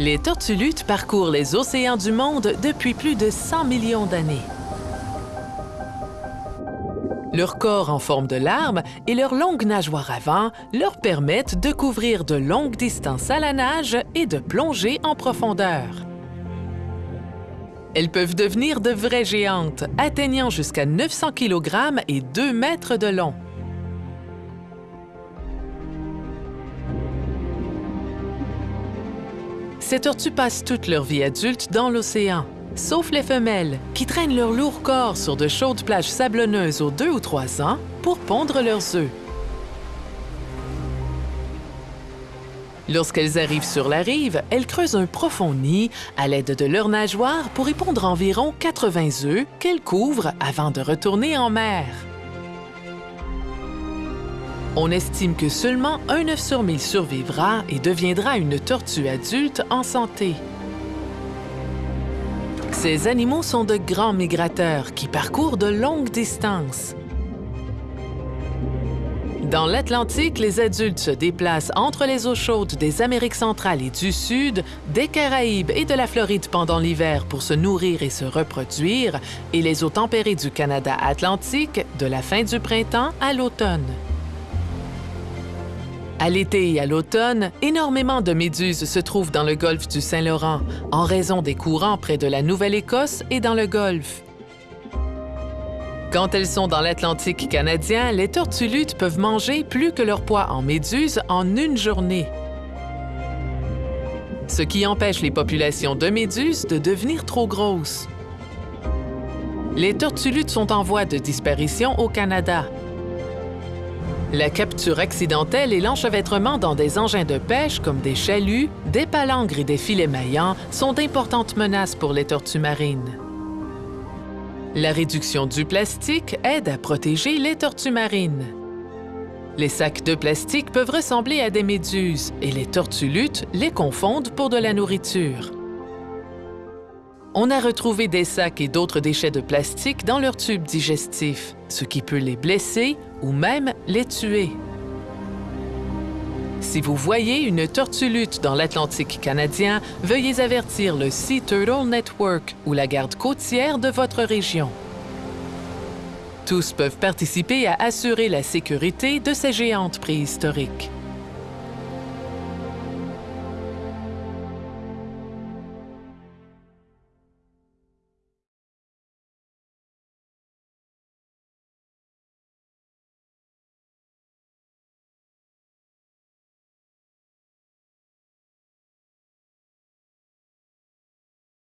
Les tortues luttes parcourent les océans du monde depuis plus de 100 millions d'années. Leur corps en forme de larme et leurs longues nageoires avant leur permettent de couvrir de longues distances à la nage et de plonger en profondeur. Elles peuvent devenir de vraies géantes, atteignant jusqu'à 900 kg et 2 mètres de long. Ces tortues passent toute leur vie adulte dans l'océan, sauf les femelles, qui traînent leur lourd corps sur de chaudes plages sablonneuses aux deux ou trois ans pour pondre leurs œufs. Lorsqu'elles arrivent sur la rive, elles creusent un profond nid à l'aide de leurs nageoires pour y pondre environ 80 œufs qu'elles couvrent avant de retourner en mer. On estime que seulement un œuf sur mille survivra et deviendra une tortue adulte en santé. Ces animaux sont de grands migrateurs qui parcourent de longues distances. Dans l'Atlantique, les adultes se déplacent entre les eaux chaudes des Amériques centrales et du Sud, des Caraïbes et de la Floride pendant l'hiver pour se nourrir et se reproduire, et les eaux tempérées du Canada atlantique de la fin du printemps à l'automne. À l'été et à l'automne, énormément de méduses se trouvent dans le golfe du Saint-Laurent en raison des courants près de la Nouvelle-Écosse et dans le golfe. Quand elles sont dans l'Atlantique canadien, les tortues peuvent manger plus que leur poids en méduses en une journée. Ce qui empêche les populations de méduses de devenir trop grosses. Les tortues sont en voie de disparition au Canada. La capture accidentelle et l'enchevêtrement dans des engins de pêche comme des chaluts, des palangres et des filets maillants sont d'importantes menaces pour les tortues marines. La réduction du plastique aide à protéger les tortues marines. Les sacs de plastique peuvent ressembler à des méduses et les tortues luttes les confondent pour de la nourriture. On a retrouvé des sacs et d'autres déchets de plastique dans leurs tubes digestifs, ce qui peut les blesser ou même les tuer. Si vous voyez une tortue lutte dans l'Atlantique canadien, veuillez avertir le Sea Turtle Network ou la garde côtière de votre région. Tous peuvent participer à assurer la sécurité de ces géantes préhistoriques.